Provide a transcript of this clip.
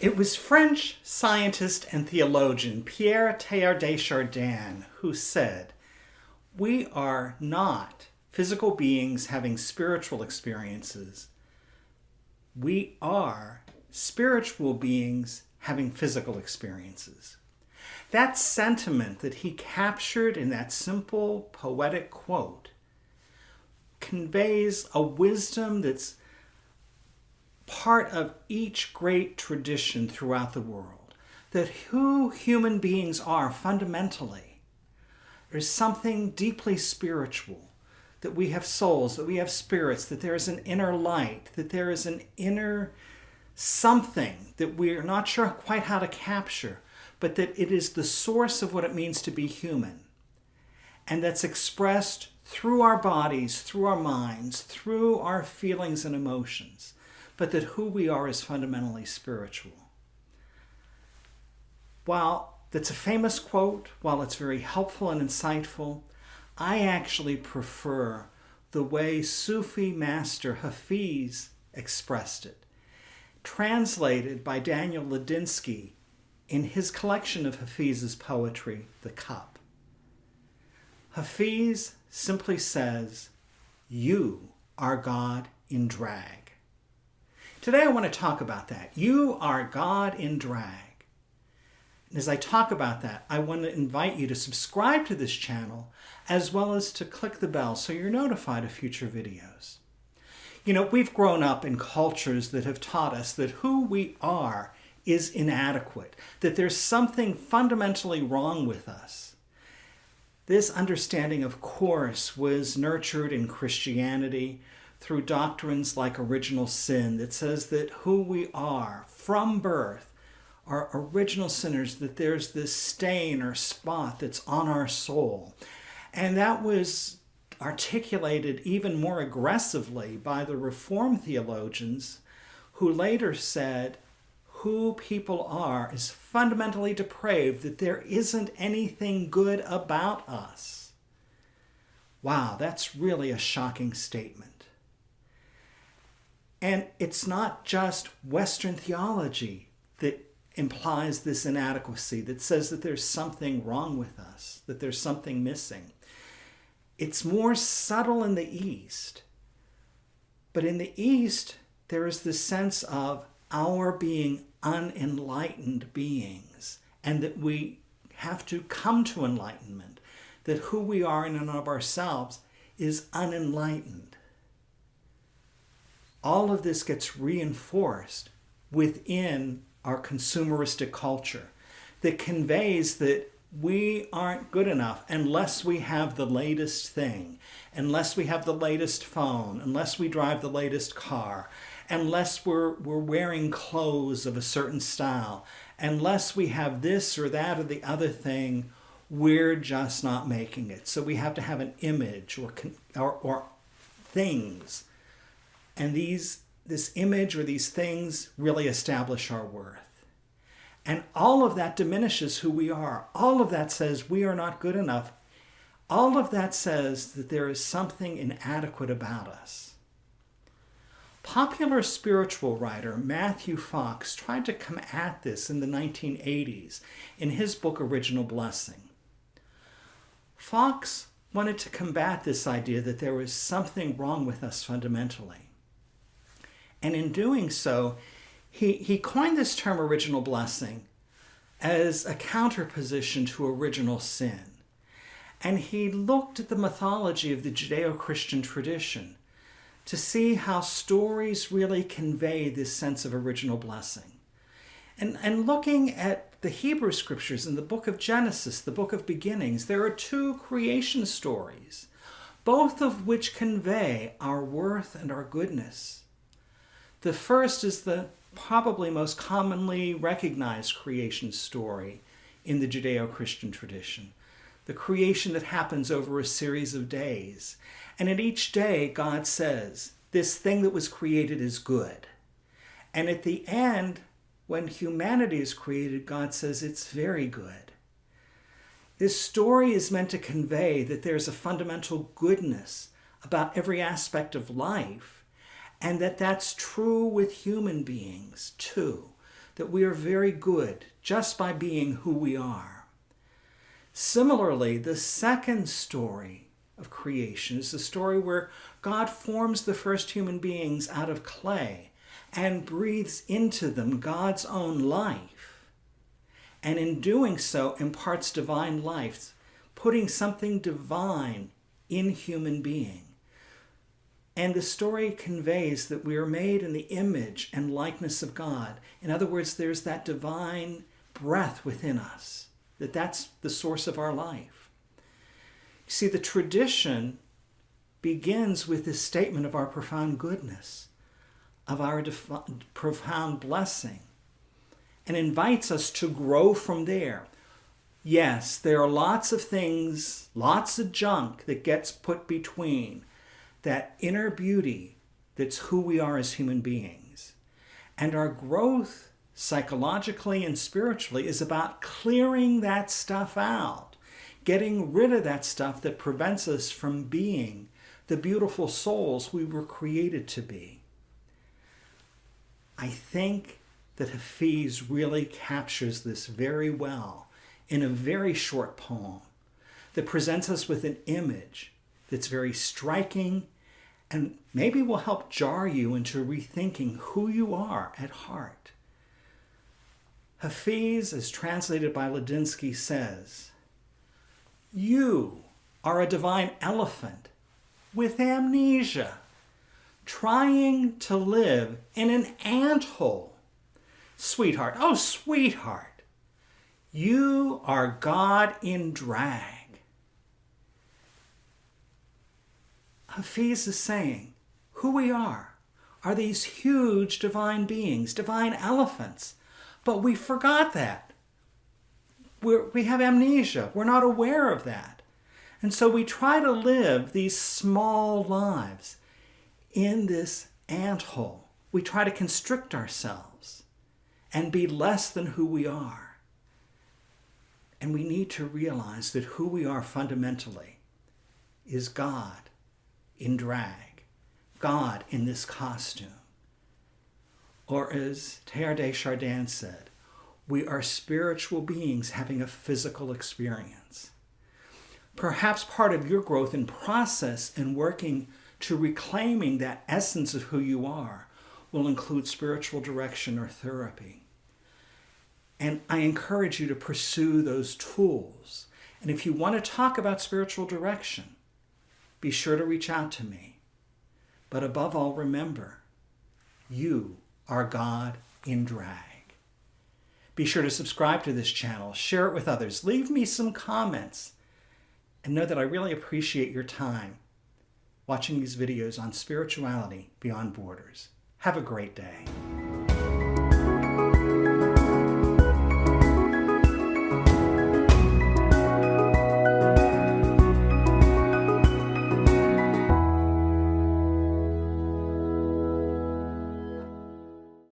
It was French scientist and theologian Pierre Teilhard de Chardin who said, We are not physical beings having spiritual experiences. We are spiritual beings having physical experiences. That sentiment that he captured in that simple poetic quote conveys a wisdom that's part of each great tradition throughout the world. That who human beings are fundamentally is something deeply spiritual. That we have souls, that we have spirits, that there is an inner light, that there is an inner something that we're not sure quite how to capture, but that it is the source of what it means to be human. And that's expressed through our bodies, through our minds, through our feelings and emotions but that who we are is fundamentally spiritual. While that's a famous quote, while it's very helpful and insightful, I actually prefer the way Sufi master Hafiz expressed it, translated by Daniel Ladinsky in his collection of Hafiz's poetry, The Cup. Hafiz simply says, You are God in drag. Today I want to talk about that. You are God in drag. And as I talk about that, I want to invite you to subscribe to this channel as well as to click the bell so you're notified of future videos. You know, we've grown up in cultures that have taught us that who we are is inadequate, that there's something fundamentally wrong with us. This understanding, of course, was nurtured in Christianity, through doctrines like original sin that says that who we are from birth are original sinners, that there's this stain or spot that's on our soul. And that was articulated even more aggressively by the Reformed theologians who later said who people are is fundamentally depraved, that there isn't anything good about us. Wow, that's really a shocking statement. And it's not just Western theology that implies this inadequacy, that says that there's something wrong with us, that there's something missing. It's more subtle in the East. But in the East, there is this sense of our being unenlightened beings and that we have to come to enlightenment, that who we are in and of ourselves is unenlightened all of this gets reinforced within our consumeristic culture that conveys that we aren't good enough unless we have the latest thing, unless we have the latest phone, unless we drive the latest car, unless we're, we're wearing clothes of a certain style, unless we have this or that or the other thing, we're just not making it. So we have to have an image or, or, or things and these, this image or these things really establish our worth. And all of that diminishes who we are. All of that says we are not good enough. All of that says that there is something inadequate about us. Popular spiritual writer Matthew Fox tried to come at this in the 1980s in his book Original Blessing. Fox wanted to combat this idea that there was something wrong with us fundamentally. And in doing so, he, he coined this term original blessing as a counterposition to original sin. And he looked at the mythology of the Judeo-Christian tradition to see how stories really convey this sense of original blessing. And, and looking at the Hebrew scriptures in the book of Genesis, the book of beginnings, there are two creation stories, both of which convey our worth and our goodness. The first is the probably most commonly recognized creation story in the Judeo-Christian tradition. The creation that happens over a series of days. And in each day, God says, this thing that was created is good. And at the end, when humanity is created, God says it's very good. This story is meant to convey that there's a fundamental goodness about every aspect of life and that that's true with human beings too. that we are very good just by being who we are. Similarly, the second story of creation is the story where God forms the first human beings out of clay and breathes into them God's own life. And in doing so, imparts divine life, putting something divine in human being. And the story conveys that we are made in the image and likeness of God. In other words, there's that divine breath within us, that that's the source of our life. You see, the tradition begins with this statement of our profound goodness, of our profound blessing, and invites us to grow from there. Yes, there are lots of things, lots of junk that gets put between that inner beauty that's who we are as human beings. And our growth psychologically and spiritually is about clearing that stuff out, getting rid of that stuff that prevents us from being the beautiful souls we were created to be. I think that Hafiz really captures this very well in a very short poem that presents us with an image that's very striking and maybe will help jar you into rethinking who you are at heart. Hafiz, as translated by Ladinsky, says, You are a divine elephant with amnesia, trying to live in an ant hole. Sweetheart, oh sweetheart, you are God in drag. Hafiz is saying, who we are are these huge divine beings, divine elephants. But we forgot that. We're, we have amnesia. We're not aware of that. And so we try to live these small lives in this ant hole. We try to constrict ourselves and be less than who we are. And we need to realize that who we are fundamentally is God in drag, God in this costume. Or as Teilhard Chardin said, we are spiritual beings having a physical experience. Perhaps part of your growth and process in working to reclaiming that essence of who you are will include spiritual direction or therapy. And I encourage you to pursue those tools. And if you want to talk about spiritual direction, be sure to reach out to me. But above all, remember, you are God in drag. Be sure to subscribe to this channel, share it with others, leave me some comments, and know that I really appreciate your time watching these videos on spirituality beyond borders. Have a great day.